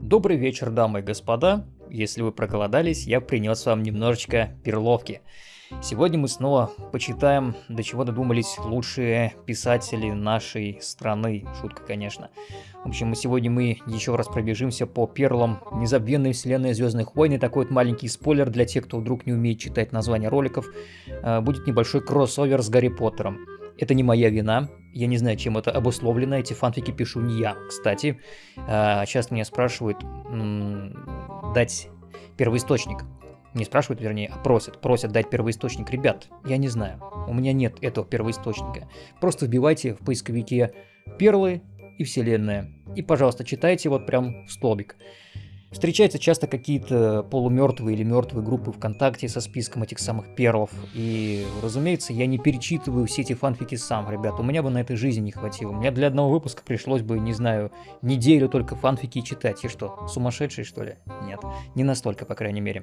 Добрый вечер, дамы и господа. Если вы проголодались, я принес вам немножечко перловки. Сегодня мы снова почитаем, до чего додумались лучшие писатели нашей страны. Шутка, конечно. В общем, сегодня мы еще раз пробежимся по перлам незабвенной вселенной Звездных войн. И такой вот маленький спойлер для тех, кто вдруг не умеет читать названия роликов. Э, будет небольшой кроссовер с Гарри Поттером. Это не моя вина, я не знаю, чем это обусловлено, эти фанфики пишу не я, кстати. Сейчас а, меня спрашивают дать первоисточник. Не спрашивают, вернее, а просят. Просят дать первоисточник. Ребят, я не знаю, у меня нет этого первоисточника. Просто вбивайте в поисковике перлы и вселенная. И, пожалуйста, читайте вот прям в столбик. Встречаются часто какие-то полумертвые или мертвые группы ВКонтакте со списком этих самых перлов. И, разумеется, я не перечитываю все эти фанфики сам, ребят. У меня бы на этой жизни не хватило. Мне для одного выпуска пришлось бы, не знаю, неделю только фанфики читать. И что, сумасшедший, что ли? Нет, не настолько, по крайней мере.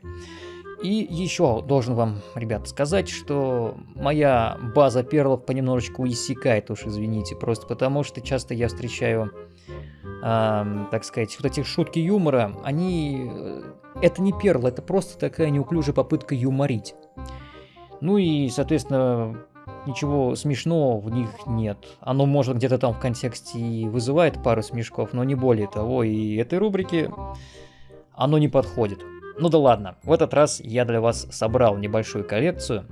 И еще должен вам, ребят, сказать, что моя база перлов понемножечку иссякает, уж извините, просто потому что часто я встречаю э, так сказать, вот эти шутки юмора, они... Э, это не перл, это просто такая неуклюжая попытка юморить. Ну и, соответственно, ничего смешного в них нет. Оно может где-то там в контексте и вызывает пару смешков, но не более того. И этой рубрике оно не подходит. Ну да ладно, в этот раз я для вас собрал небольшую коллекцию.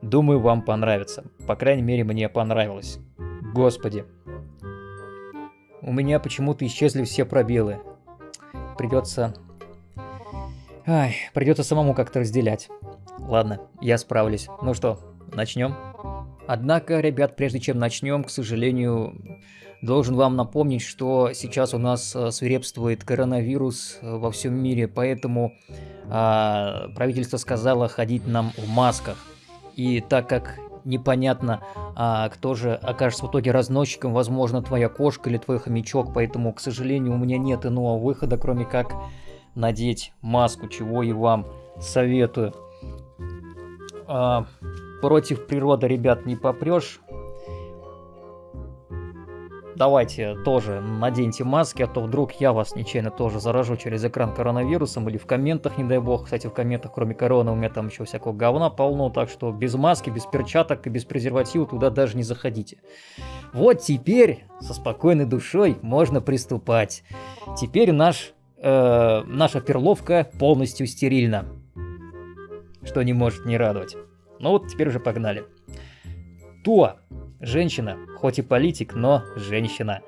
Думаю, вам понравится. По крайней мере, мне понравилось. Господи, у меня почему-то исчезли все пробелы. Придется... Ай, придется самому как-то разделять. Ладно, я справлюсь. Ну что, начнем? Однако, ребят, прежде чем начнем, к сожалению, должен вам напомнить, что сейчас у нас э, свирепствует коронавирус э, во всем мире, поэтому а, правительство сказало ходить нам в масках. И так как непонятно, а, кто же окажется в итоге разносчиком, возможно, твоя кошка или твой хомячок, поэтому, к сожалению, у меня нет иного выхода, кроме как надеть маску, чего и вам советую. А, против природы, ребят, не попрешь давайте тоже наденьте маски, а то вдруг я вас нечаянно тоже заражу через экран коронавирусом или в комментах, не дай бог. Кстати, в комментах, кроме короны, у меня там еще всякого говна полно, так что без маски, без перчаток и без презерватива туда даже не заходите. Вот теперь со спокойной душой можно приступать. Теперь наш, э, наша перловка полностью стерильна, что не может не радовать. Ну вот теперь уже погнали. То Женщина, хоть и политик, но женщина.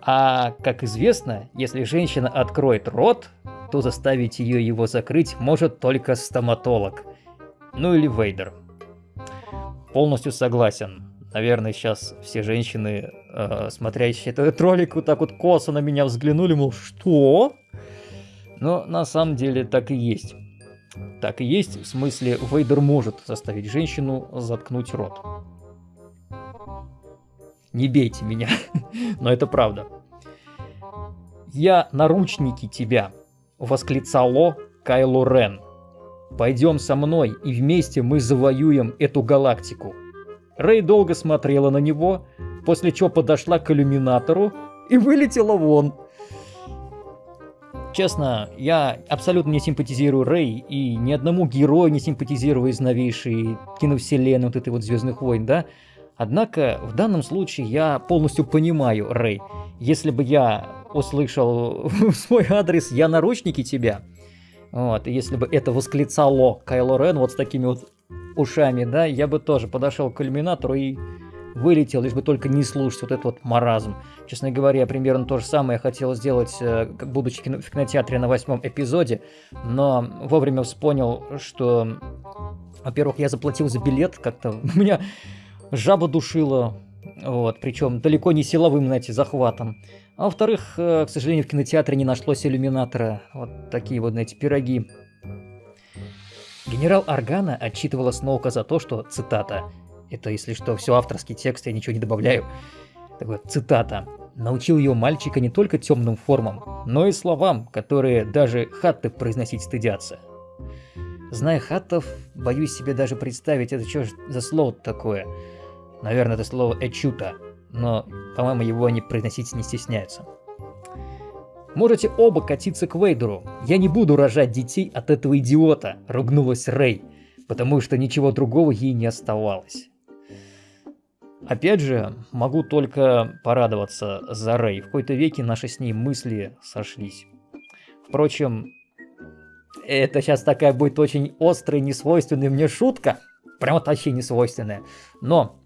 А, как известно, если женщина откроет рот, то заставить ее его закрыть может только стоматолог. Ну или Вейдер. Полностью согласен. Наверное, сейчас все женщины, э, смотрящие этот ролик, вот так вот косо на меня взглянули, мол, что? Но на самом деле так и есть. Так и есть, в смысле, Вейдер может заставить женщину заткнуть рот. Не бейте меня, но это правда. «Я наручники тебя!» — восклицало Кайло Рен. «Пойдем со мной, и вместе мы завоюем эту галактику». Рэй долго смотрела на него, после чего подошла к иллюминатору и вылетела вон. Честно, я абсолютно не симпатизирую Рэй и ни одному герою не симпатизирую из новейшей киновселенной вот этой вот Звездных войн, да? Однако в данном случае я полностью понимаю, Рэй. Если бы я услышал свой адрес «Я наручники тебя», вот, если бы это восклицало Кайло Рен вот с такими вот ушами, да, я бы тоже подошел к иллюминатору и вылетел, лишь бы только не слушать вот этот вот маразм. Честно говоря, примерно то же самое я хотел сделать, э, будучи в кинотеатре на восьмом эпизоде, но вовремя вспомнил, что, во-первых, я заплатил за билет, как-то у меня жаба душила, вот, причем далеко не силовым, знаете, захватом. А во-вторых, э, к сожалению, в кинотеатре не нашлось иллюминатора. Вот такие вот, знаете, пироги. Генерал Аргана отчитывала Сноука за то, что, цитата, это, если что, все авторский текст, я ничего не добавляю. Так вот, цитата. Научил ее мальчика не только темным формам, но и словам, которые даже хатты произносить стыдятся. Зная хаттов, боюсь себе даже представить, это что за слово такое. Наверное, это слово «эчута», но, по-моему, его они произносить не стесняются. Можете оба катиться к Вейдеру. Я не буду рожать детей от этого идиота, ругнулась Рэй, потому что ничего другого ей не оставалось. Опять же, могу только порадоваться за Рэй. В какой-то веке наши с ней мысли сошлись. Впрочем, это сейчас такая будет очень острая, несвойственная мне шутка. Прям вообще несвойственная. Но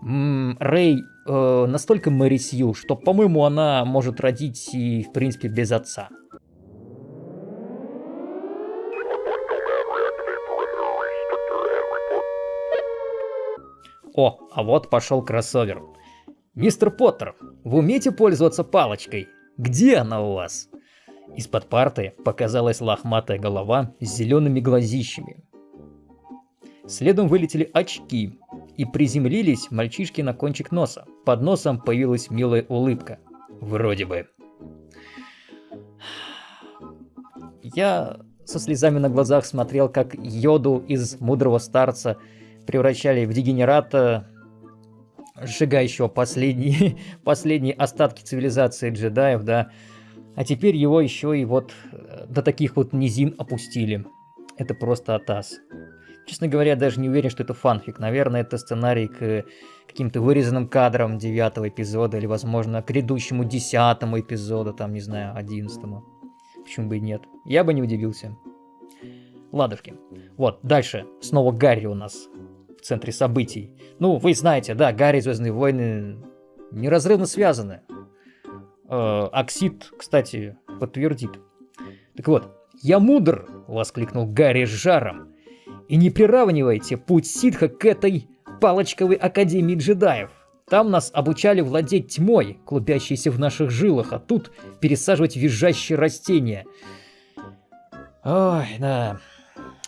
Рэй э, настолько Мэри Сью, что, по-моему, она может родить и, в принципе, без отца. О, а вот пошел кроссовер. Мистер Поттер, вы умеете пользоваться палочкой? Где она у вас? Из-под парты показалась лохматая голова с зелеными глазищами. Следом вылетели очки, и приземлились мальчишки на кончик носа. Под носом появилась милая улыбка. Вроде бы. Я со слезами на глазах смотрел, как Йоду из мудрого старца превращали в дегенерата, сжигающего последние, последние остатки цивилизации джедаев, да. А теперь его еще и вот э, до таких вот низин опустили. Это просто атас. Честно говоря, даже не уверен, что это фанфик. Наверное, это сценарий к каким-то вырезанным кадрам девятого эпизода или, возможно, к грядущему десятому эпизоду, там, не знаю, одиннадцатому. Почему бы и нет? Я бы не удивился. Ладушки. Вот, дальше. Снова Гарри у нас в центре событий. Ну, вы знаете, да, Гарри и Звездные войны неразрывно связаны. Э, Оксид, кстати, подтвердит. Так вот, «Я мудр!» — воскликнул Гарри с жаром. И не приравнивайте путь ситха к этой палочковой академии джедаев. Там нас обучали владеть тьмой, клубящейся в наших жилах, а тут пересаживать визжащие растения. Ой, да.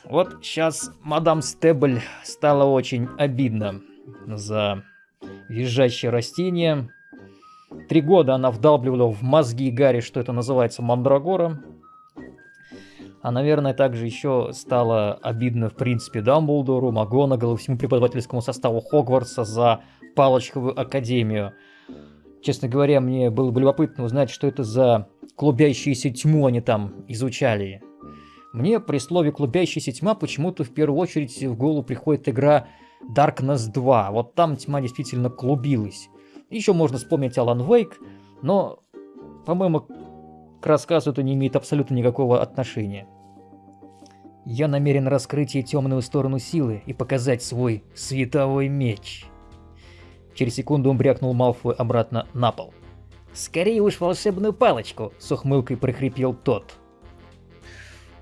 Вот сейчас мадам Стебль стало очень обидно за визжащие растения. Три года она вдалбливала в мозги Гарри, что это называется мандрагора. А, наверное, также еще стало обидно, в принципе, Дамблдору, МакГонагаллу, всему преподавательскому составу Хогвартса за палочковую академию. Честно говоря, мне было бы любопытно узнать, что это за клубящуюся тьму они там изучали. Мне при слове «клубящаяся тьма» почему-то в первую очередь в голову приходит игра Darkness 2. Вот там тьма действительно клубилась. Еще можно вспомнить Alan Wake, но, по-моему, к рассказу это не имеет абсолютно никакого отношения. Я намерен раскрыть ей темную сторону силы и показать свой световой меч. Через секунду он брякнул Малфой обратно на пол. «Скорее уж волшебную палочку!» — с ухмылкой прохрипел тот.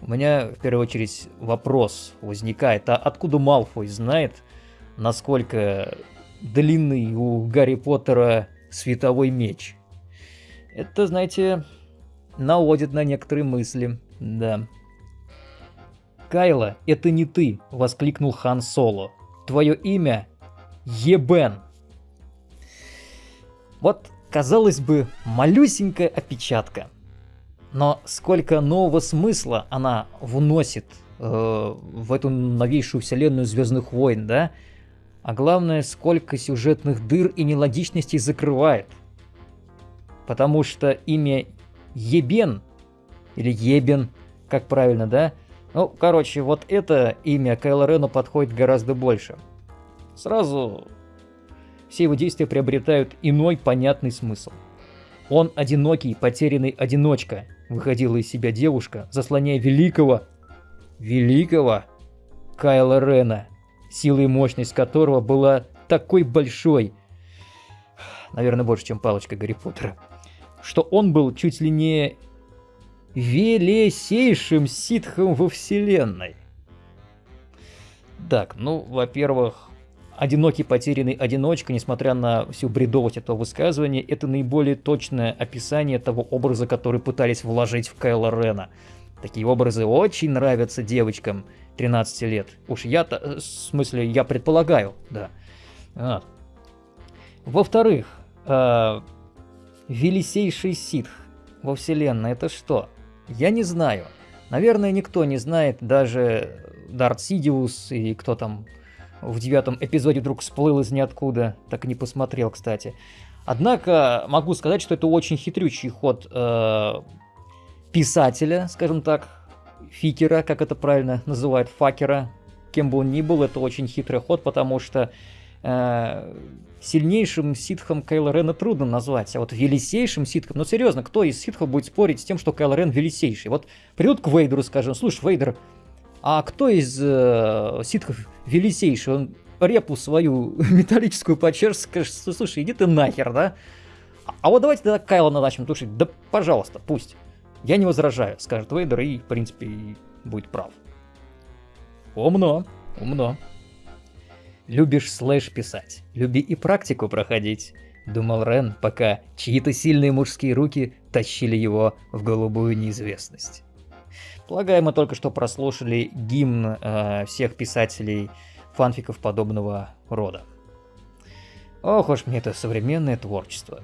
У меня в первую очередь вопрос возникает, а откуда Малфой знает, насколько длинный у Гарри Поттера световой меч? Это, знаете, наводит на некоторые мысли, да. «Кайла, это не ты!» — воскликнул Хан Соло. «Твое имя — Ебен!» Вот, казалось бы, малюсенькая опечатка. Но сколько нового смысла она вносит э, в эту новейшую вселенную Звездных войн, да? А главное, сколько сюжетных дыр и нелогичностей закрывает. Потому что имя Ебен, или Ебен, как правильно, да? Ну, короче, вот это имя Кайло Рену подходит гораздо больше. Сразу все его действия приобретают иной понятный смысл. Он одинокий, потерянный одиночка, выходила из себя девушка, заслоняя великого, великого Кайла Рена, сила и мощность которого была такой большой, наверное, больше, чем палочка Гарри Поттера, что он был чуть ли не велесейшим ситхом во вселенной. Так, ну, во-первых, одинокий потерянный одиночка, несмотря на всю бредовость этого высказывания, это наиболее точное описание того образа, который пытались вложить в Кайла Рена. Такие образы очень нравятся девочкам 13 лет. Уж я-то, э, в смысле, я предполагаю, да. Вот. Во-вторых, э, Велисейший ситх во вселенной это что? Я не знаю. Наверное, никто не знает, даже Дарт Сидиус и кто там в девятом эпизоде вдруг всплыл из ниоткуда, так и не посмотрел, кстати. Однако могу сказать, что это очень хитрючий ход э, писателя, скажем так, фикера, как это правильно называют, факера, кем бы он ни был, это очень хитрый ход, потому что сильнейшим ситхом Кайла Рена трудно назвать, а вот велисейшим ситхом, ну серьезно, кто из ситхов будет спорить с тем, что Кайл Рен велисейший? Вот придут к Вейдеру, скажем, слушай, Вейдер, а кто из э, ситхов велисейший? Он репу свою металлическую почешет, скажет, слушай, иди ты нахер, да? А вот давайте тогда Кайла начнем тушить. Да, пожалуйста, пусть. Я не возражаю, скажет Вейдер, и, в принципе, и будет прав. Умно, умно. Любишь слэш писать, люби и практику проходить, думал Рен, пока чьи-то сильные мужские руки тащили его в голубую неизвестность. Полагаю, мы только что прослушали гимн э, всех писателей фанфиков подобного рода. Ох уж мне это современное творчество.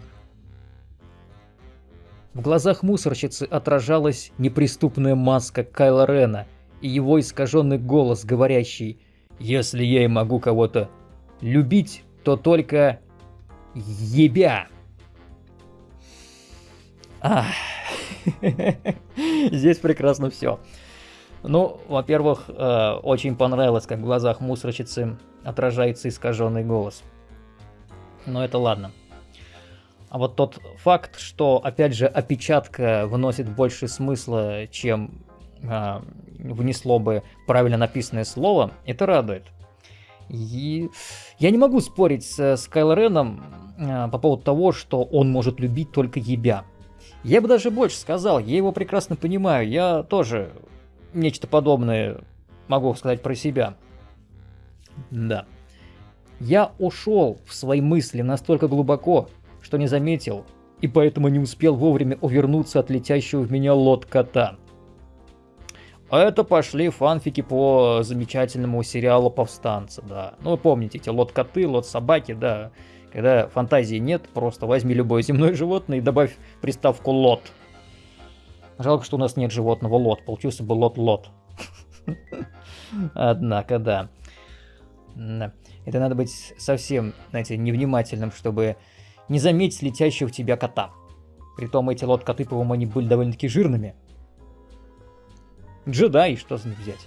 В глазах мусорщицы отражалась неприступная маска Кайла Рена и его искаженный голос, говорящий «Если я и могу кого-то любить, то только ебя». Ах, здесь прекрасно все. Ну, во-первых, э, очень понравилось, как в глазах мусорщицы отражается искаженный голос. Но это ладно. А вот тот факт, что, опять же, опечатка вносит больше смысла, чем э, внесло бы правильно написанное слово, это радует. И я не могу спорить с, с Кайл Реном э, по поводу того, что он может любить только ебя. Я бы даже больше сказал, я его прекрасно понимаю, я тоже нечто подобное могу сказать про себя. Да. Я ушел в свои мысли настолько глубоко, что не заметил, и поэтому не успел вовремя увернуться от летящего в меня лот-кота. А это пошли фанфики по замечательному сериалу «Повстанцы», да. Ну, вы помните, эти лот-коты, лот-собаки, да. Когда фантазии нет, просто возьми любое земное животное и добавь приставку «лот». Жалко, что у нас нет животного лот, получился бы лот-лот. Однако, да. Это надо быть совсем, знаете, невнимательным, чтобы не заметить летящего в тебя кота. Притом эти лот-коты, по-моему, они были довольно-таки жирными. Джедаи, что за них взять?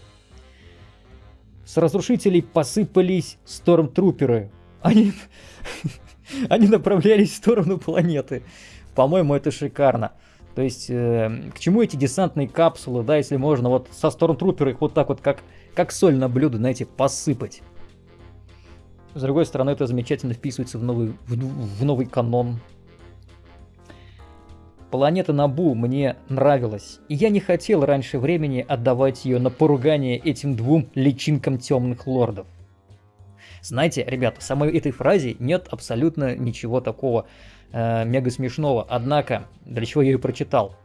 С разрушителей посыпались стормтруперы. Они... Они направлялись в сторону планеты. По-моему, это шикарно. То есть, э, к чему эти десантные капсулы, да, если можно вот со стормтрупера их вот так вот, как, как соль на блюдо, знаете, посыпать. С другой стороны, это замечательно вписывается в новый, в, в новый канон. Планета Набу мне нравилась, и я не хотел раньше времени отдавать ее на поругание этим двум личинкам темных лордов. Знаете, ребята, в самой этой фразе нет абсолютно ничего такого э, мега смешного, однако, для чего я ее прочитал?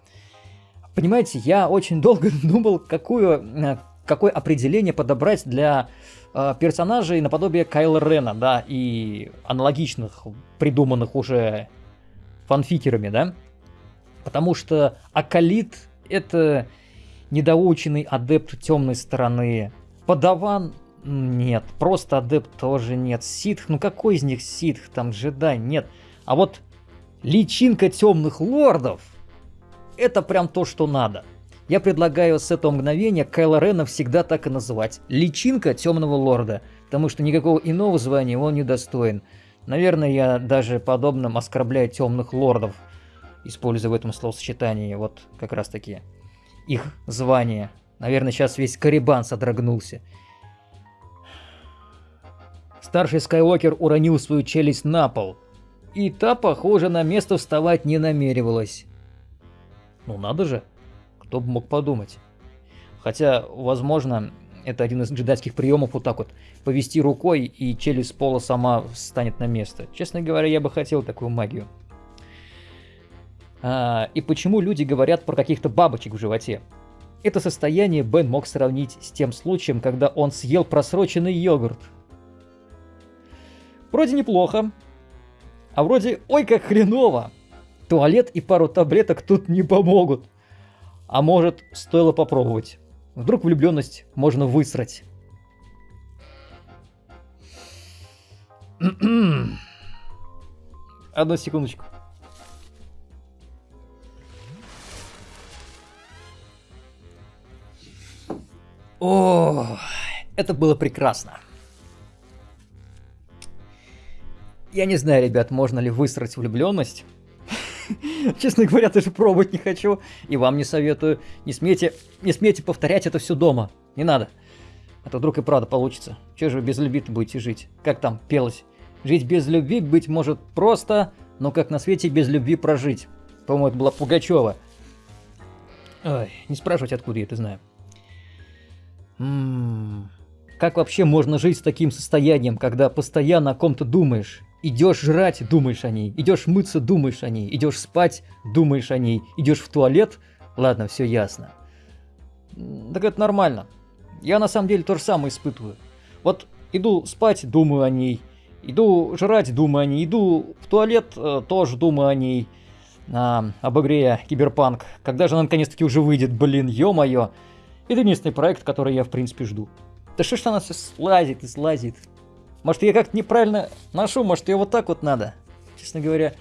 Понимаете, я очень долго думал, какую, э, какое определение подобрать для э, персонажей наподобие Кайла Рена, да, и аналогичных, придуманных уже фанфикерами, да. Потому что Акалит — это недоученный адепт темной стороны. Подаван — нет. Просто адепт тоже нет. Ситх, ну какой из них ситх? Там джедай? Нет. А вот личинка темных лордов — это прям то, что надо. Я предлагаю с этого мгновения Кайла Рена всегда так и называть. Личинка Темного Лорда, потому что никакого иного звания он не достоин. Наверное, я даже подобным оскорбляю Темных Лордов, используя в этом словосочетании вот как раз таки их звание. Наверное, сейчас весь Карибан содрогнулся. Старший Скайуокер уронил свою челюсть на пол, и та, похоже, на место вставать не намеревалась. Ну надо же. Кто бы мог подумать. Хотя, возможно, это один из джедайских приемов вот так вот повести рукой, и челюсть пола сама встанет на место. Честно говоря, я бы хотел такую магию. А, и почему люди говорят про каких-то бабочек в животе? Это состояние Бен мог сравнить с тем случаем, когда он съел просроченный йогурт. Вроде неплохо, а вроде ой как хреново. Туалет и пару таблеток тут не помогут. А может, стоило попробовать. Вдруг влюбленность можно высрать. Одну секундочку. О, это было прекрасно. Я не знаю, ребят, можно ли высрать влюбленность. Честно говоря, даже пробовать не хочу. И вам не советую. Не смейте, не смейте повторять это все дома. Не надо. А то вдруг и правда получится. Че же вы без любви будете жить? Как там пелось? Жить без любви, быть может, просто, но как на свете без любви прожить. По-моему, это была Пугачева. Ой, не спрашивать, откуда я это знаю. М-м-м. Как вообще можно жить с таким состоянием, когда постоянно о ком-то думаешь? Идешь жрать, думаешь о ней. Идешь мыться, думаешь о ней. Идешь спать, думаешь о ней. Идешь в туалет, ладно, все ясно. Так это нормально. Я на самом деле то же самое испытываю. Вот иду спать, думаю о ней. Иду жрать, думаю о ней. Иду в туалет, э, тоже думаю о ней. А, об игре Киберпанк. Когда же она наконец-таки уже выйдет, блин, ё-моё. Это единственный проект, который я в принципе жду. Да что ж она все слазит и слазит. Может, я как-то неправильно ношу, может, ее вот так вот надо. Честно говоря,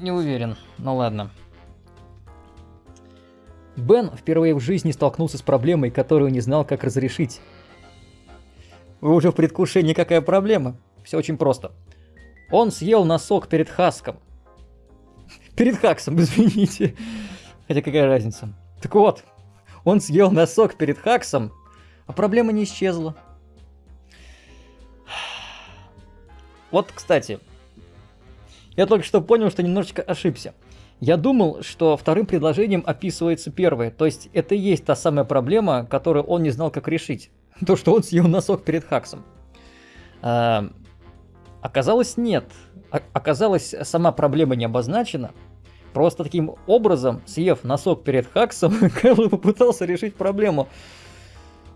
не уверен. Ну ладно. Бен впервые в жизни столкнулся с проблемой, которую не знал, как разрешить. Вы уже в предвкушении, какая проблема? Все очень просто. Он съел носок перед Хаском. Перед Хаксом, извините. Хотя какая разница. Так вот, он съел носок перед Хаксом, а проблема не исчезла. Вот, кстати, я только что понял, что немножечко ошибся. Я думал, что вторым предложением описывается первое, то есть это и есть та самая проблема, которую он не знал, как решить. То, что он съел носок перед Хаксом. А, оказалось, нет. А, оказалось, сама проблема не обозначена. Просто таким образом, съев носок перед Хаксом, Кэлл попытался решить проблему.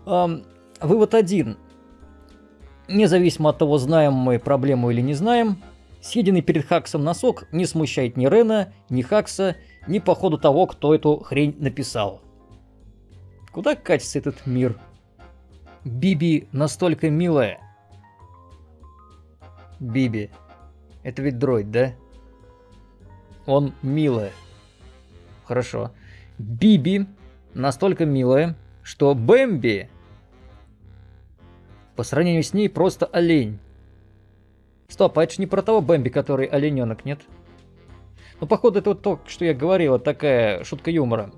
А, вывод один. Независимо от того, знаем мы проблему или не знаем, съеденный перед Хаксом носок не смущает ни Рена, ни Хакса, ни по ходу того, кто эту хрень написал. Куда катится этот мир? Биби настолько милая. Биби. Это ведь дроид, да? Он милая. Хорошо. Биби настолько милая, что Бэмби по сравнению с ней просто олень. Стоп, а это же не про того Бэмби, который олененок, нет? Ну, походу, это вот то, что я говорил, такая шутка юмора.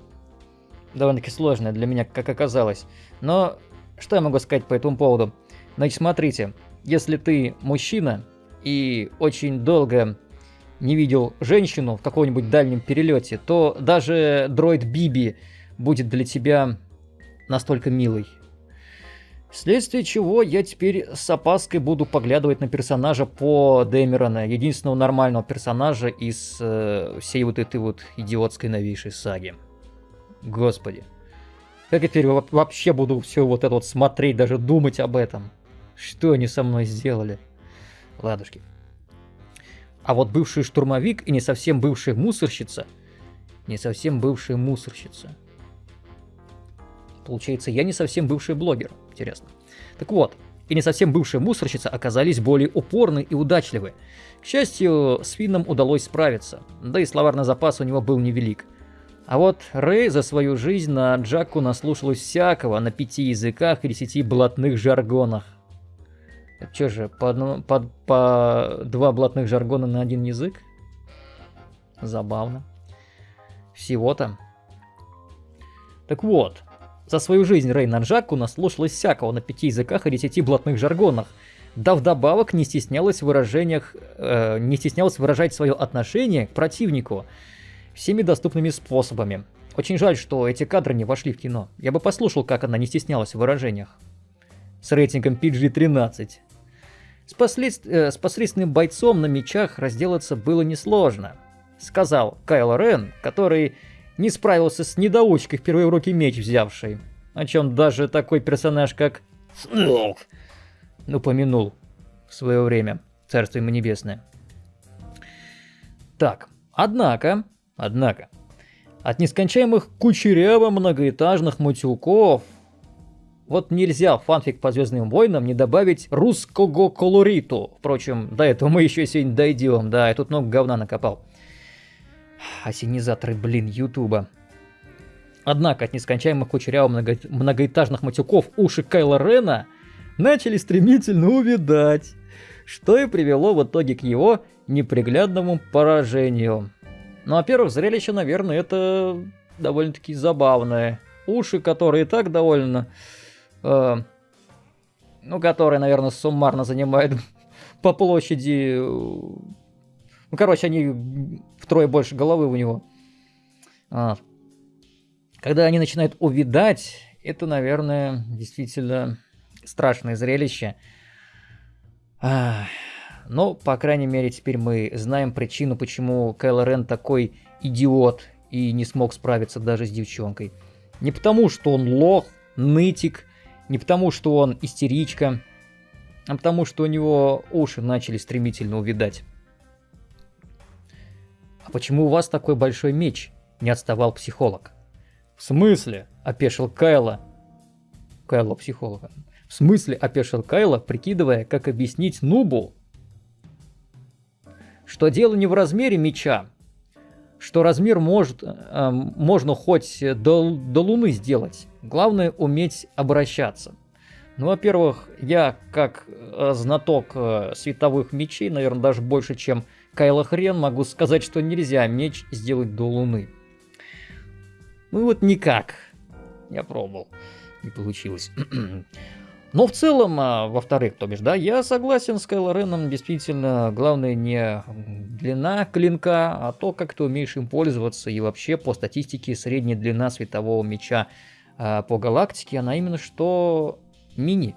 Довольно-таки сложная для меня, как оказалось. Но что я могу сказать по этому поводу? Значит, смотрите, если ты мужчина и очень долго не видел женщину в каком-нибудь дальнем перелете, то даже дроид Биби будет для тебя настолько милый. Вследствие чего я теперь с опаской буду поглядывать на персонажа по Дэмерона, единственного нормального персонажа из э, всей вот этой вот идиотской новейшей саги. Господи. Как я теперь вообще буду все вот это вот смотреть, даже думать об этом? Что они со мной сделали? Ладушки. А вот бывший штурмовик и не совсем бывшая мусорщица, не совсем бывшая мусорщица – Получается, я не совсем бывший блогер. Интересно. Так вот, и не совсем бывшие мусорщицы оказались более упорны и удачливы. К счастью, с Финном удалось справиться, да и словарный запас у него был невелик. А вот Рэй за свою жизнь на Джаку наслушалась всякого на пяти языках и десяти блатных жаргонах. Это что же, по, по, по два блатных жаргона на один язык? Забавно. Всего-то. Так вот, за свою жизнь Рейна Джаку наслушалась всякого на пяти языках и десяти блатных жаргонах. Да вдобавок не стеснялась в выражениях, э, не стеснялась выражать свое отношение к противнику всеми доступными способами. Очень жаль, что эти кадры не вошли в кино. Я бы послушал, как она не стеснялась в выражениях. С рейтингом PG-13. С, послед... э, с посредственным бойцом на мечах разделаться было несложно. Сказал Кайл Рен, который не справился с недоучкой в руки меч взявшей. О чем даже такой персонаж, как Снок, упомянул в свое время. Царство ему небесное. Так, однако, однако, от нескончаемых кучеряво многоэтажных мутюков вот нельзя фанфик по Звездным войнам не добавить русского колориту. Впрочем, до этого мы еще сегодня дойдем. Да, я тут много говна накопал. Осенизаторы, блин, Ютуба. Однако от нескончаемых кучерявых много... многоэтажных матюков уши Кайла Рена начали стремительно увидать, что и привело в итоге к его неприглядному поражению. Ну, во-первых, зрелище, наверное, это довольно-таки забавное. Уши, которые и так довольно... Э, ну, которые, наверное, суммарно занимают по площади... Э, ну, короче, они втрое больше головы у него. А. Когда они начинают увидать, это, наверное, действительно страшное зрелище. А. Но, по крайней мере, теперь мы знаем причину, почему Кайло Рен такой идиот и не смог справиться даже с девчонкой. Не потому, что он лох, нытик, не потому, что он истеричка, а потому, что у него уши начали стремительно увидать. «А почему у вас такой большой меч?» – не отставал психолог. «В смысле?» – опешил Кайла. Кайло психолога. «В смысле?» – опешил Кайла, прикидывая, как объяснить Нубу, что дело не в размере меча, что размер может, э, можно хоть до, до Луны сделать. Главное уметь обращаться. Ну, во-первых, я как э, знаток э, световых мечей, наверное, даже больше, чем Кайла Хрен, могу сказать, что нельзя меч сделать до Луны. Ну вот никак. Я пробовал. Не получилось. Но в целом, а, во-вторых, то бишь, да, я согласен с Кайло Реном, действительно, главное не длина клинка, а то, как ты умеешь им пользоваться, и вообще по статистике средняя длина светового меча а, по галактике, она именно что мини.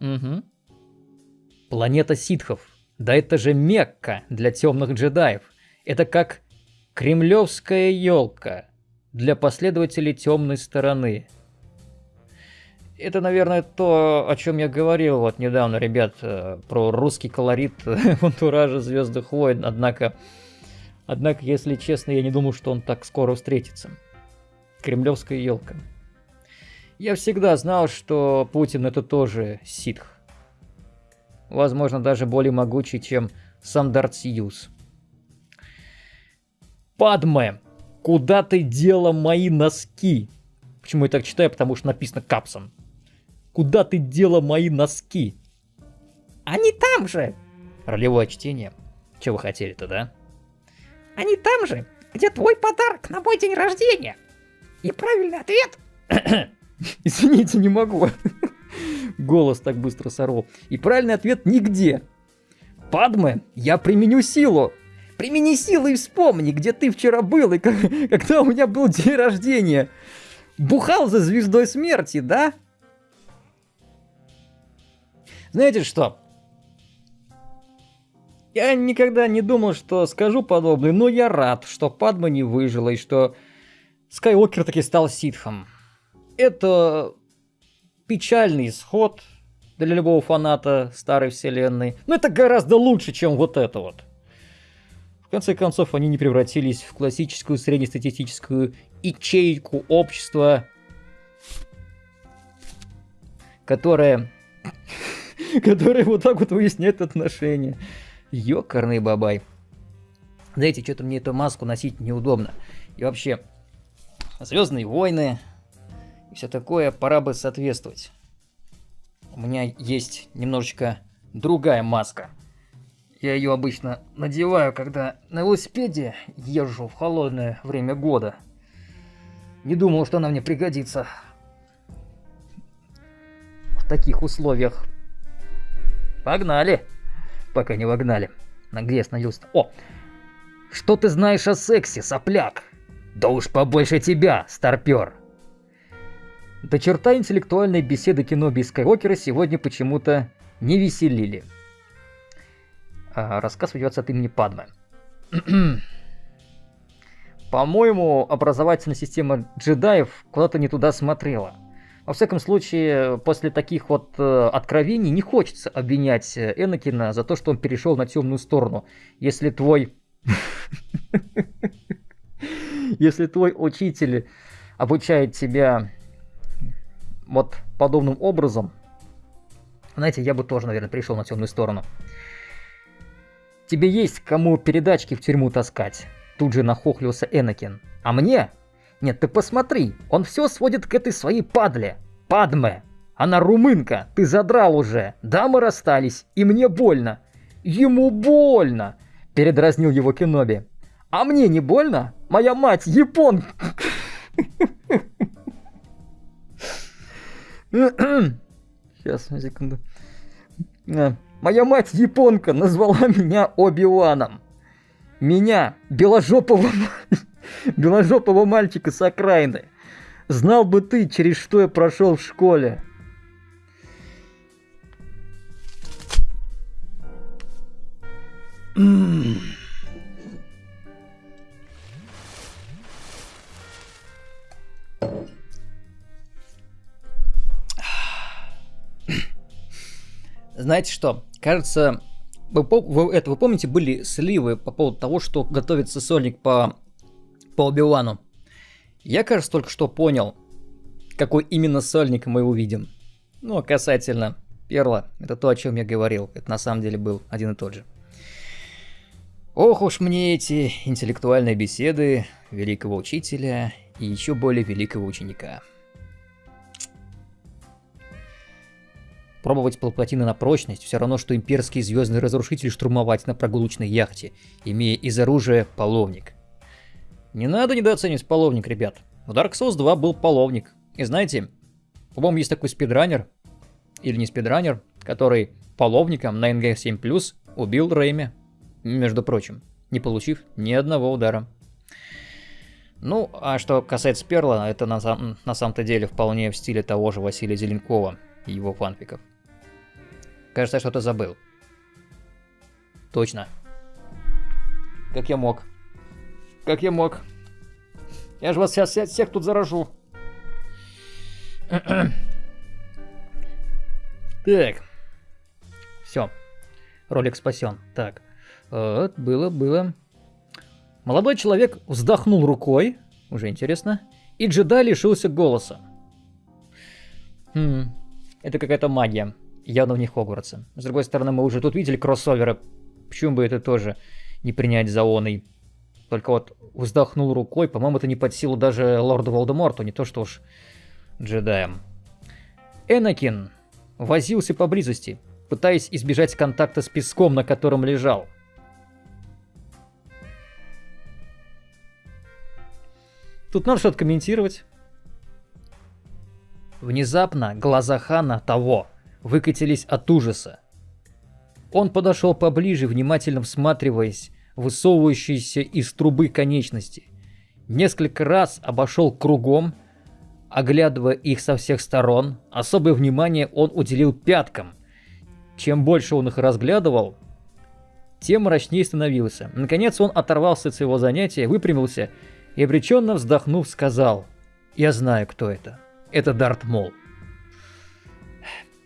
Угу. Планета ситхов. Да это же Мекка для темных джедаев. Это как кремлевская елка для последователей темной стороны. Это, наверное, то, о чем я говорил вот недавно, ребят, э, про русский колорит в антураже Звездных войн. Однако, однако, если честно, я не думал, что он так скоро встретится. Кремлевская елка. Я всегда знал, что Путин это тоже ситх. Возможно, даже более могучий, чем сам Дарт Сиюс. Падме, куда ты дела мои носки? Почему я так читаю? Потому что написано капсом. Куда ты дела мои носки? Они там же! Ролевое чтение. Чего вы хотели-то, да? Они там же, где твой подарок на мой день рождения. И правильный ответ... Извините, не могу. Голос так быстро сорвал. И правильный ответ нигде. Падме, я применю силу. Примени силу и вспомни, где ты вчера был и когда у меня был день рождения. Бухал за звездой смерти, да? Знаете что? Я никогда не думал, что скажу подобное, но я рад, что Падма не выжила и что Скайуокер таки стал ситхом. Это печальный исход для любого фаната старой вселенной, но это гораздо лучше, чем вот это вот. В конце концов, они не превратились в классическую среднестатистическую ячейку общества, которая который вот так вот выясняет отношения. Ёкарный бабай. Знаете, что-то мне эту маску носить неудобно. И вообще, Звездные войны и все такое, пора бы соответствовать. У меня есть немножечко другая маска. Я ее обычно надеваю, когда на велосипеде езжу в холодное время года. Не думал, что она мне пригодится в таких условиях. Погнали. Пока не вогнали. На где остановился О! Что ты знаешь о сексе, сопляк? Да уж побольше тебя, старпер. До черта интеллектуальной беседы кино без Скайуокера сегодня почему-то не веселили. А, рассказ ведется от имени Падме. По-моему, образовательная система джедаев куда-то не туда смотрела. Во всяком случае, после таких вот э, откровений не хочется обвинять э, Энакина за то, что он перешел на темную сторону. Если твой... Если твой учитель обучает тебя вот подобным образом, знаете, я бы тоже, наверное, пришел на темную сторону. Тебе есть кому передачки в тюрьму таскать? Тут же нахохлился Энакин. А мне Нет, ты посмотри, он все сводит к этой своей падле. Падме. Она румынка, ты задрал уже. Да, мы расстались, и мне больно. Ему больно, передразнил его Кеноби. А мне не больно? Моя мать япон. Сейчас, секунду. А, моя мать японка назвала меня Оби-Ваном. Меня, беложопого, беложопого мальчика с окраины. Знал бы ты, через что я прошел в школе. Знаете что? Кажется, вы, это, вы помните, были сливы по поводу того, что готовится сольник по, по Оби-Вану? Я, кажется, только что понял, какой именно сольник мы увидим. Ну, а касательно Перла, это то, о чем я говорил. Это на самом деле был один и тот же. Ох уж мне эти интеллектуальные беседы великого учителя и еще более великого ученика. Пробовать платины на прочность все равно, что имперский звездный разрушитель штурмовать на прогулочной яхте, имея из оружия половник. Не надо недооценивать половник, ребят. В Dark Souls 2 был половник. И знаете, по-моему, есть такой спидранер, или не спидранер, который половником на NG7+, убил Рейми, между прочим, не получив ни одного удара. Ну, а что касается Перла, это на, на самом-то деле вполне в стиле того же Василия Зеленкова и его фанфиков. Кажется, я что-то забыл. Точно. Как я мог? Как я мог? Я же вас сейчас всех, тут заражу. так. Все. Ролик спасен. Так. Вот, было, было. Молодой человек вздохнул рукой. Уже интересно. И джедай лишился голоса. Хм. Это какая-то магия. Явно в них Хогвартса. С другой стороны, мы уже тут видели кроссоверы. Почему бы это тоже не принять за оной? Только вот вздохнул рукой, по-моему, это не под силу даже лорду Волдеморту, не то что уж джедаям. Энакин возился поблизости, пытаясь избежать контакта с песком, на котором лежал. Тут надо что-то комментировать. Внезапно глаза Хана того выкатились от ужаса. Он подошел поближе, внимательно всматриваясь высовывающиеся из трубы конечности. Несколько раз обошел кругом, оглядывая их со всех сторон. Особое внимание он уделил пяткам. Чем больше он их разглядывал, тем мрачнее становился. Наконец он оторвался от своего занятия, выпрямился и обреченно вздохнув сказал «Я знаю, кто это. Это Дарт Мол».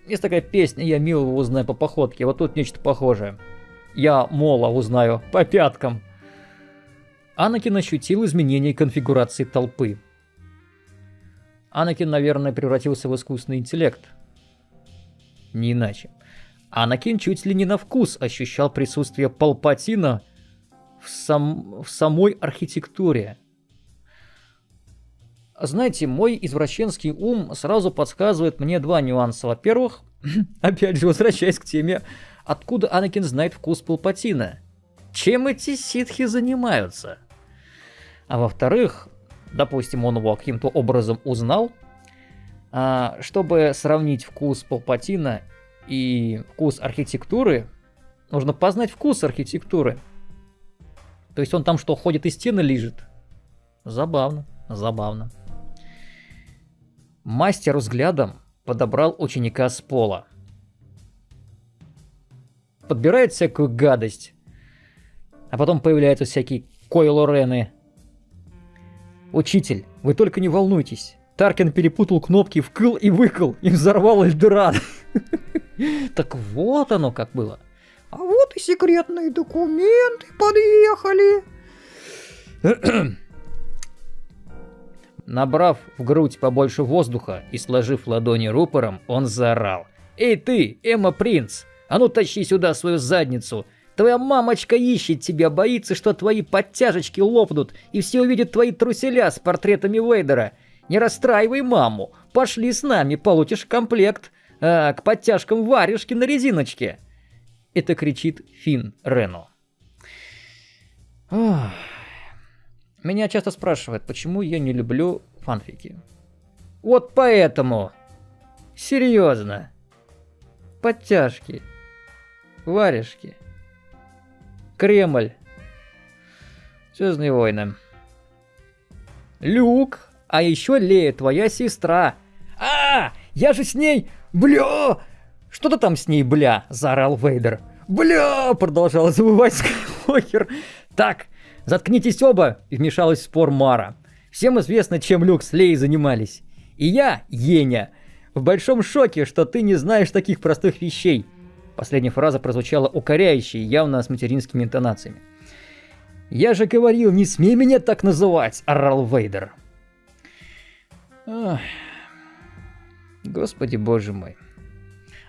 Есть такая песня «Я милого узнаю по походке», вот тут нечто похожее. «Я Мола узнаю по пяткам». Анакин ощутил изменение конфигурации толпы. Анакин, наверное, превратился в искусственный интеллект. Не иначе. Анакин чуть ли не на вкус ощущал присутствие Палпатина в, сам... в самой архитектуре. Знаете, мой извращенский ум сразу подсказывает мне два нюанса. Во-первых, опять же, возвращаясь к теме, откуда Анакин знает вкус Палпатина? Чем эти ситхи занимаются? А во-вторых, допустим, он его каким-то образом узнал, а, чтобы сравнить вкус Палпатина и вкус архитектуры, нужно познать вкус архитектуры. То есть он там что, ходит и стены лежит? Забавно, забавно. Мастер взглядом подобрал ученика с пола. Подбирает всякую гадость. А потом появляются всякие Койло Рены. Учитель, вы только не волнуйтесь. Таркин перепутал кнопки в кыл и выкл и взорвал Эльдорад. Так вот оно как было. А вот и секретные документы подъехали. Набрав в грудь побольше воздуха и сложив ладони рупором, он заорал. «Эй ты, Эмма Принц, а ну тащи сюда свою задницу! Твоя мамочка ищет тебя, боится, что твои подтяжечки лопнут, и все увидят твои труселя с портретами Вейдера. Не расстраивай маму. Пошли с нами, получишь комплект. А, к подтяжкам варежки на резиночке. Это кричит Фин Рену. Меня часто спрашивают, почему я не люблю фанфики. Вот поэтому. Серьезно. Подтяжки. Варежки. Кремль. Звездные войны. Люк. А еще Лея, твоя сестра. А, я же с ней... Бля! Что ты там с ней, бля? Заорал Вейдер. Бля! Продолжал забывать Скайуокер. Так, заткнитесь оба, вмешалась в спор Мара. Всем известно, чем Люк с Леей занимались. И я, Еня, в большом шоке, что ты не знаешь таких простых вещей. Последняя фраза прозвучала укоряющей, явно с материнскими интонациями. «Я же говорил, не смей меня так называть!» – орал Вейдер. Ах. Господи боже мой.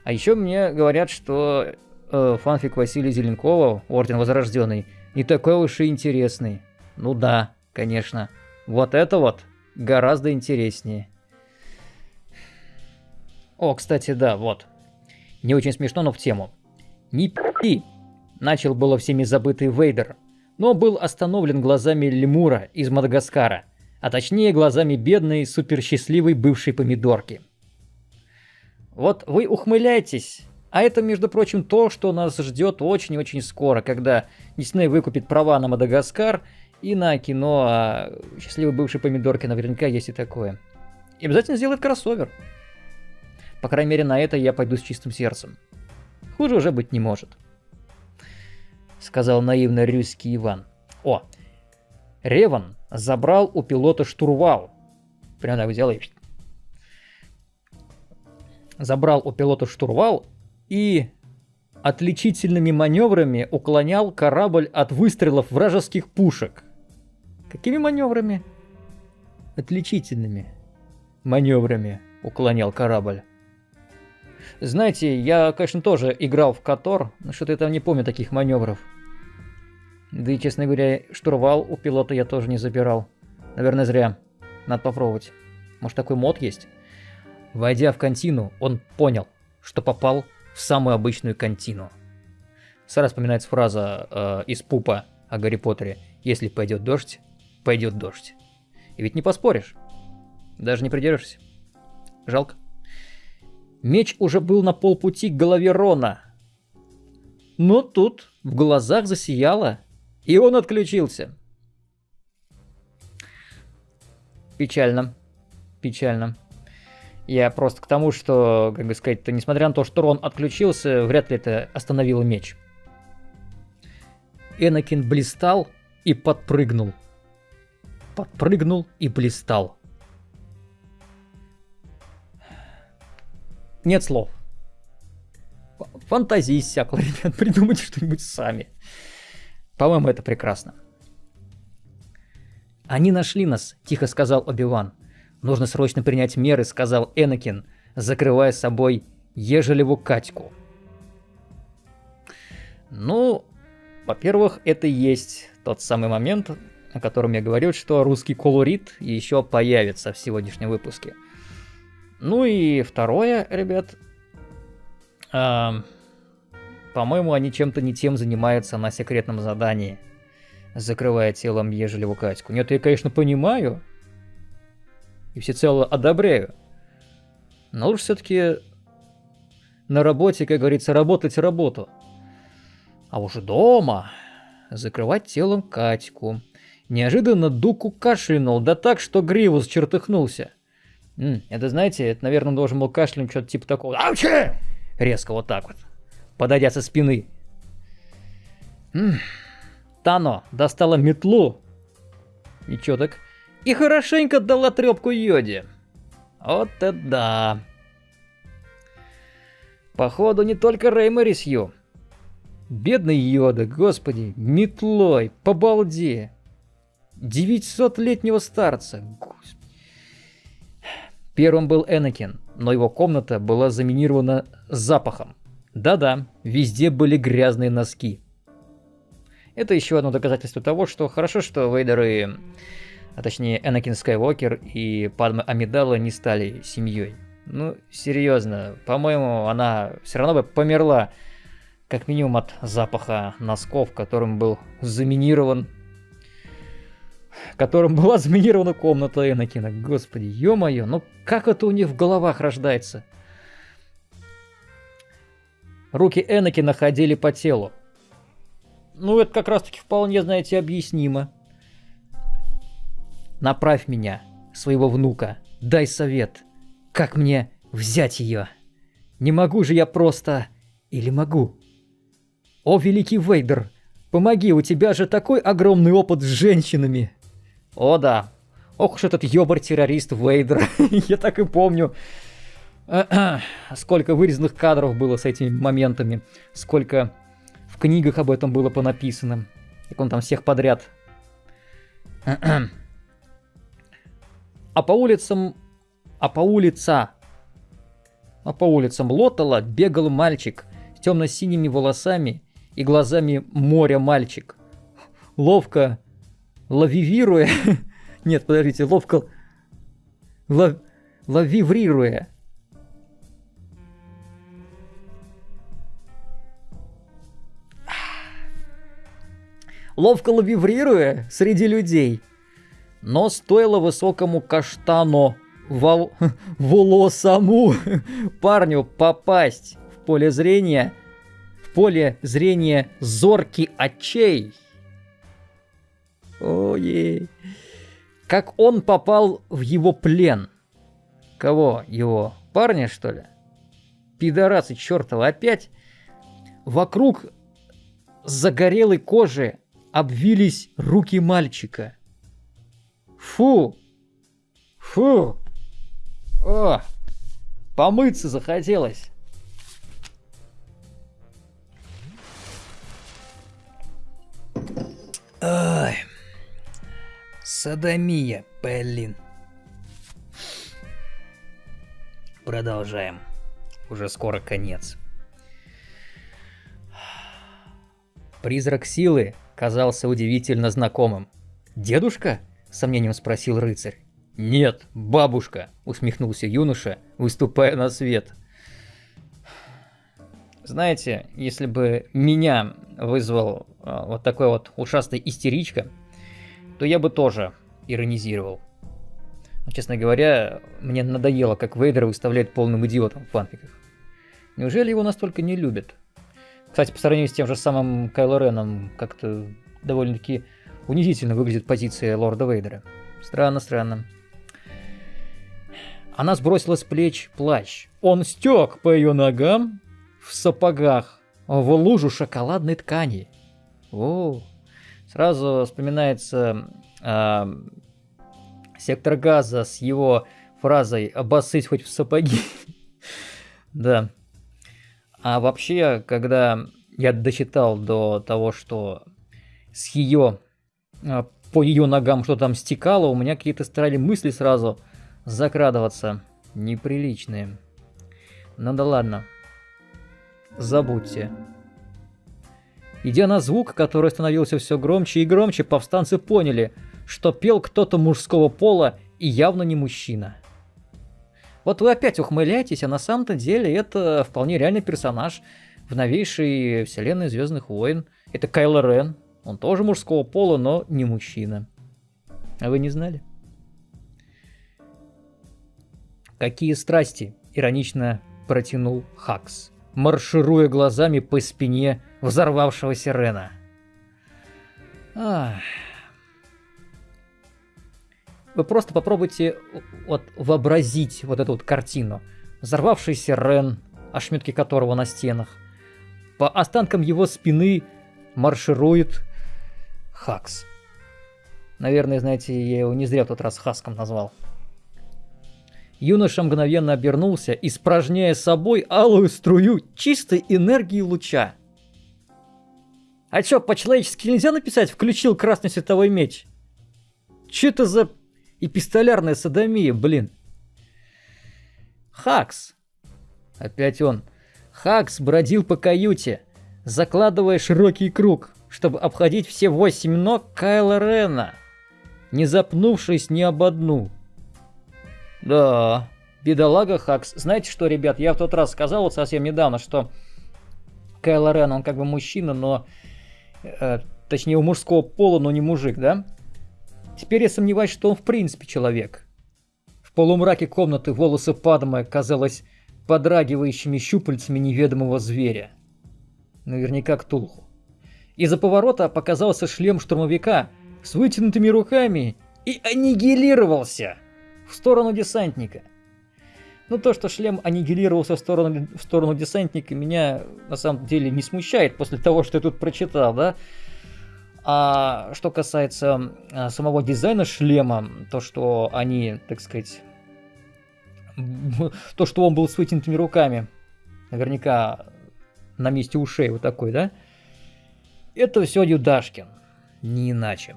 А еще мне говорят, что э, фанфик Василия Зеленкова, Орден Возрожденный, не такой уж и интересный. Ну да, конечно. Вот это вот гораздо интереснее. О, кстати, да, вот. Не очень смешно, но в тему. Не пи! Начал было всеми забытый Вейдер, но был остановлен глазами лемура из Мадагаскара, а точнее глазами бедной, суперсчастливой бывшей помидорки. Вот вы ухмыляетесь, а это, между прочим, то, что нас ждет очень-очень скоро, когда Дисней выкупит права на Мадагаскар и на кино о счастливой бывшей помидорке наверняка есть и такое. И обязательно сделает кроссовер. По крайней мере, на это я пойду с чистым сердцем. Хуже уже быть не может. Сказал наивно рюский Иван. О, Реван забрал у пилота штурвал. Прям так взял и... Забрал у пилота штурвал и отличительными маневрами уклонял корабль от выстрелов вражеских пушек. Какими маневрами? Отличительными маневрами уклонял корабль. Знаете, я, конечно, тоже играл в Котор, но что-то я там не помню таких маневров. Да и, честно говоря, штурвал у пилота я тоже не забирал. Наверное, зря. Надо попробовать. Может, такой мод есть? Войдя в контину, он понял, что попал в самую обычную контину. Сразу вспоминается фраза э, из Пупа о Гарри Поттере. Если пойдет дождь, пойдет дождь. И ведь не поспоришь. Даже не придерешься. Жалко. Меч уже был на полпути к голове Рона. Но тут в глазах засияло, и он отключился. Печально. Печально. Я просто к тому, что, как бы сказать-то, несмотря на то, что Рон отключился, вряд ли это остановило меч. Энакин блистал и подпрыгнул. Подпрыгнул и блистал. Нет слов. Фантазии иссякла, ребят, придумайте что-нибудь сами. По-моему, это прекрасно. «Они нашли нас», — тихо сказал Оби-Ван. «Нужно срочно принять меры», — сказал Энакин, закрывая собой Ежелеву Катьку. Ну, во-первых, это и есть тот самый момент, о котором я говорил, что русский колорит еще появится в сегодняшнем выпуске — ну и второе, ребят. Э, по-моему, они чем-то не тем занимаются на секретном задании. Закрывая телом Ежелеву Катьку. Нет, я, конечно, понимаю. И всецело одобряю. Но лучше все-таки на работе, как говорится, работать работу. А уже дома закрывать телом Катьку. Неожиданно Дуку кашлянул, да так, что Гривус чертыхнулся. Это, знаете, это, наверное, должен был кашлянуть что-то типа такого. Аучи! Резко вот так вот. Подойдя со спины. Тано достала метлу. Ничего так. И хорошенько дала трепку Йоде. Вот это да. Походу, не только Реймори Сью. Бедный Йода, господи, метлой, по балде. 900-летнего старца, господи. Первым был Энакин, но его комната была заминирована запахом. Да-да, везде были грязные носки. Это еще одно доказательство того, что хорошо, что Вейдер и, а точнее Энакин Скайуокер и Падма Амидала не стали семьей. Ну, серьезно, по-моему, она все равно бы померла, как минимум от запаха носков, которым был заминирован которым была заминирована комната Энакина. Господи, ё-моё, ну как это у них в головах рождается? Руки Энакина ходили по телу. Ну, это как раз-таки вполне, знаете, объяснимо. Направь меня, своего внука, дай совет, как мне взять ее. Не могу же я просто... Или могу? О, великий Вейдер, помоги, у тебя же такой огромный опыт с женщинами. О да, ох уж этот ёбар-террорист Вейдер, я так и помню. Сколько вырезанных кадров было с этими моментами, сколько в книгах об этом было понаписано, как он там всех подряд. А по улицам... А по улица... А по улицам Лотала бегал мальчик с темно-синими волосами и глазами моря мальчик. Ловко лавивируя... Нет, подождите, ловко... Лав... Лавиврируя. Ловко лавиврируя среди людей. Но стоило высокому каштану вол... волосому парню попасть в поле зрения, в поле зрения зорки очей, Ой, как он попал в его плен. Кого? Его парня, что ли? Пидорасы чертова опять. Вокруг загорелой кожи обвились руки мальчика. Фу! Фу! О! Помыться захотелось. Ой. Садомия, блин. Продолжаем. Уже скоро конец. Призрак силы казался удивительно знакомым. «Дедушка?» — сомнением спросил рыцарь. «Нет, бабушка!» — усмехнулся юноша, выступая на свет. Знаете, если бы меня вызвал а, вот такой вот ушастый истеричка, то я бы тоже иронизировал. Но, честно говоря, мне надоело, как Вейдер выставляет полным идиотом в фанфиках. Неужели его настолько не любят? Кстати, по сравнению с тем же самым Кайло Реном, как-то довольно-таки унизительно выглядит позиция лорда Вейдера. Странно, странно. Она сбросила с плеч плащ. Он стек по ее ногам в сапогах в лужу шоколадной ткани. О, Сразу вспоминается э, сектор газа с его фразой «обоссыть хоть в сапоги». да. А вообще, когда я дочитал до того, что с ее э, по ее ногам что там стекало, у меня какие-то стали мысли сразу закрадываться неприличные. Ну да ладно. Забудьте. Идя на звук, который становился все громче и громче, повстанцы поняли, что пел кто-то мужского пола и явно не мужчина. Вот вы опять ухмыляетесь, а на самом-то деле это вполне реальный персонаж в новейшей вселенной Звездных войн. Это Кайло Рен. Он тоже мужского пола, но не мужчина. А вы не знали? Какие страсти? Иронично протянул Хакс, маршируя глазами по спине взорвавшегося Рена. Вы просто попробуйте вот вообразить вот эту вот картину. Взорвавшийся Рен, ошметки которого на стенах. По останкам его спины марширует Хакс. Наверное, знаете, я его не зря в тот раз Хаском назвал. Юноша мгновенно обернулся, испражняя собой алую струю чистой энергии луча. А чё, по-человечески нельзя написать «включил красный световой меч»? Чё это за эпистолярная садомия, блин? Хакс. Опять он. Хакс бродил по каюте, закладывая широкий круг, чтобы обходить все восемь ног Кайла Рена, не запнувшись ни об одну. Да, бедолага Хакс. Знаете что, ребят, я в тот раз сказал вот совсем недавно, что Кайло Рен, он как бы мужчина, но... Э, точнее, у мужского пола, но не мужик, да? Теперь я сомневаюсь, что он в принципе человек. В полумраке комнаты волосы Падма казалось подрагивающими щупальцами неведомого зверя. Наверняка Ктулху. Из-за поворота показался шлем штурмовика с вытянутыми руками и аннигилировался в сторону десантника. Ну, то, что шлем аннигилировался в сторону, в сторону десантника, меня на самом деле не смущает после того, что я тут прочитал, да. А что касается а, самого дизайна шлема, то, что они, так сказать, то, что он был с вытянутыми руками, наверняка на месте ушей вот такой, да, это все Юдашкин, не иначе.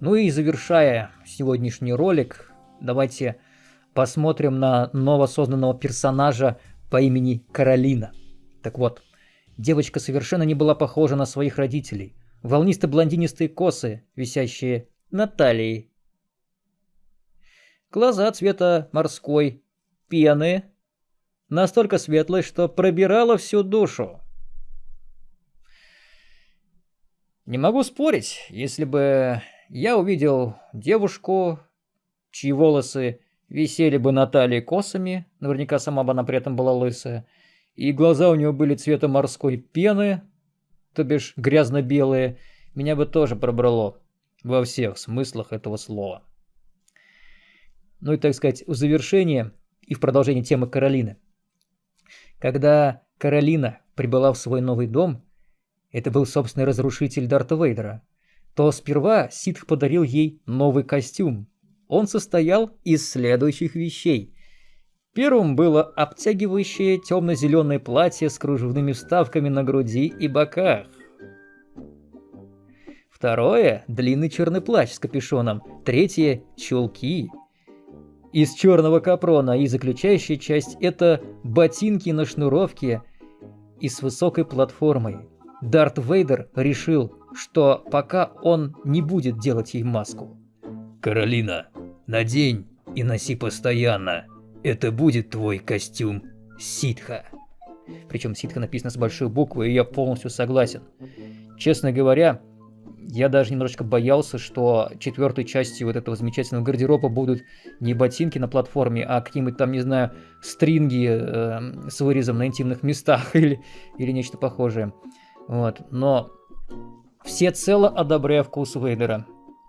Ну и завершая сегодняшний ролик, давайте посмотрим на новосозданного персонажа по имени Каролина. Так вот, девочка совершенно не была похожа на своих родителей. Волнисто-блондинистые косы, висящие на талии. Глаза цвета морской пены, настолько светлые, что пробирала всю душу. Не могу спорить, если бы я увидел девушку, чьи волосы висели бы на талии косами, наверняка сама бы она при этом была лысая, и глаза у нее были цвета морской пены, то бишь грязно-белые, меня бы тоже пробрало во всех смыслах этого слова. Ну и, так сказать, в завершение и в продолжение темы Каролины. Когда Каролина прибыла в свой новый дом, это был собственный разрушитель Дарта Вейдера, то сперва Ситх подарил ей новый костюм, он состоял из следующих вещей. Первым было обтягивающее темно-зеленое платье с кружевными вставками на груди и боках. Второе – длинный черный плащ с капюшоном. Третье – чулки. Из черного капрона и заключающая часть – это ботинки на шнуровке и с высокой платформой. Дарт Вейдер решил, что пока он не будет делать ей маску. «Каролина, надень и носи постоянно. Это будет твой костюм ситха». Причем ситха написано с большой буквы, и я полностью согласен. Честно говоря, я даже немножечко боялся, что четвертой частью вот этого замечательного гардероба будут не ботинки на платформе, а какие-нибудь там, не знаю, стринги э, с вырезом на интимных местах или, или нечто похожее. Вот, но всецело одобряю вкус Вейдера.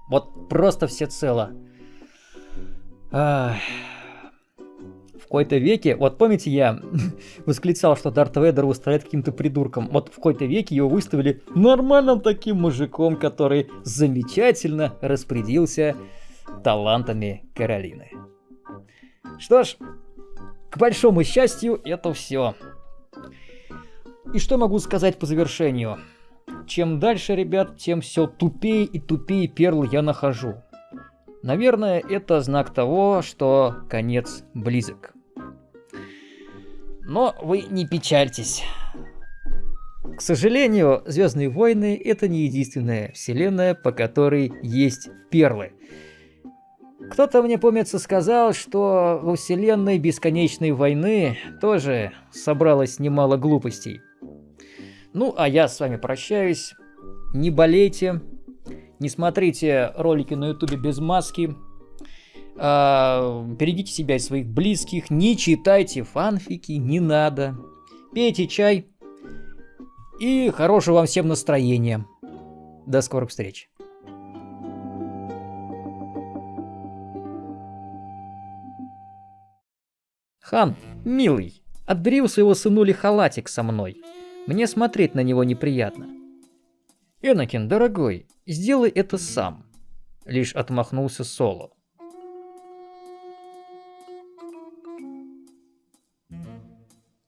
Вот просто всецело. Ах. В какой-то веке, вот помните, я восклицал, что Дарт Вейдер выставляет каким-то придурком. Вот в какой-то веке его выставили нормальным таким мужиком, который замечательно распорядился талантами Каролины. Что ж, к большому счастью, это все. И что могу сказать по завершению? Чем дальше, ребят, тем все тупее и тупее перл я нахожу. Наверное, это знак того, что конец близок. Но вы не печальтесь. К сожалению, Звездные войны это не единственная вселенная, по которой есть перлы. Кто-то мне, помнится, сказал, что во вселенной Бесконечной войны тоже собралось немало глупостей. Ну, а я с вами прощаюсь. Не болейте, не смотрите ролики на ютубе без маски, э, берегите себя и своих близких, не читайте фанфики, не надо. Пейте чай и хорошего вам всем настроения. До скорых встреч. Хан, милый, отбери у своего сынули халатик со мной. Мне смотреть на него неприятно. Энакин, дорогой, сделай это сам. Лишь отмахнулся Соло.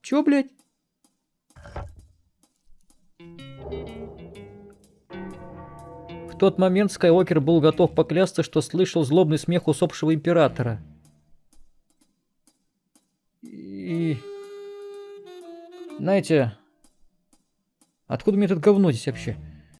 Чё, блядь? В тот момент Скайуокер был готов поклясться, что слышал злобный смех усопшего императора. И... Знаете, Откуда мне это говно здесь вообще?